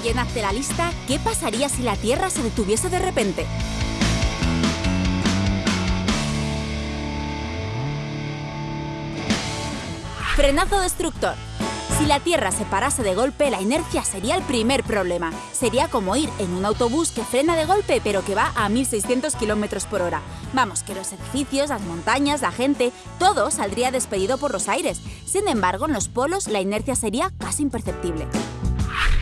Hoy la Lista, ¿qué pasaría si la Tierra se detuviese de repente? Frenazo destructor. Si la Tierra se parase de golpe, la inercia sería el primer problema. Sería como ir en un autobús que frena de golpe pero que va a 1600 km por hora. Vamos, que los edificios, las montañas, la gente, todo saldría despedido por los aires. Sin embargo, en los polos la inercia sería casi imperceptible.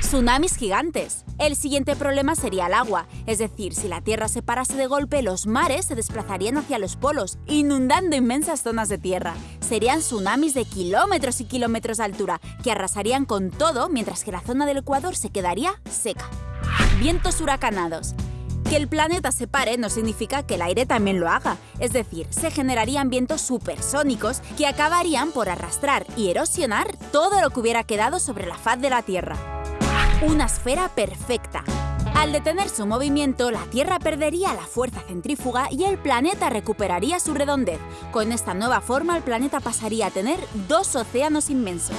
Tsunamis gigantes. El siguiente problema sería el agua, es decir, si la Tierra se parase de golpe, los mares se desplazarían hacia los polos, inundando inmensas zonas de tierra. Serían tsunamis de kilómetros y kilómetros de altura, que arrasarían con todo mientras que la zona del Ecuador se quedaría seca. Vientos huracanados. Que el planeta se pare no significa que el aire también lo haga, es decir, se generarían vientos supersónicos que acabarían por arrastrar y erosionar todo lo que hubiera quedado sobre la faz de la Tierra. Una esfera perfecta. Al detener su movimiento, la Tierra perdería la fuerza centrífuga y el planeta recuperaría su redondez. Con esta nueva forma, el planeta pasaría a tener dos océanos inmensos.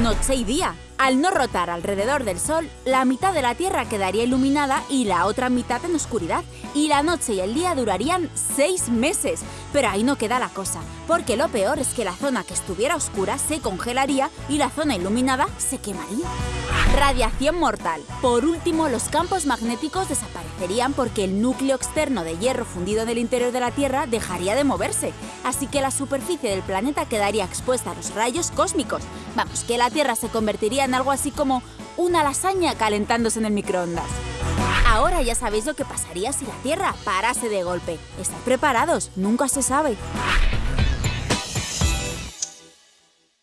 Noche y día. Al no rotar alrededor del Sol, la mitad de la Tierra quedaría iluminada y la otra mitad en oscuridad, y la noche y el día durarían seis meses. Pero ahí no queda la cosa, porque lo peor es que la zona que estuviera oscura se congelaría y la zona iluminada se quemaría. Radiación mortal. Por último, los campos magnéticos desaparecerían porque el núcleo externo de hierro fundido en el interior de la Tierra dejaría de moverse, así que la superficie del planeta quedaría expuesta a los rayos cósmicos. Vamos, que la Tierra se convertiría en algo así como una lasaña calentándose en el microondas. Ahora ya sabéis lo que pasaría si la Tierra parase de golpe. Estad preparados, nunca se sabe.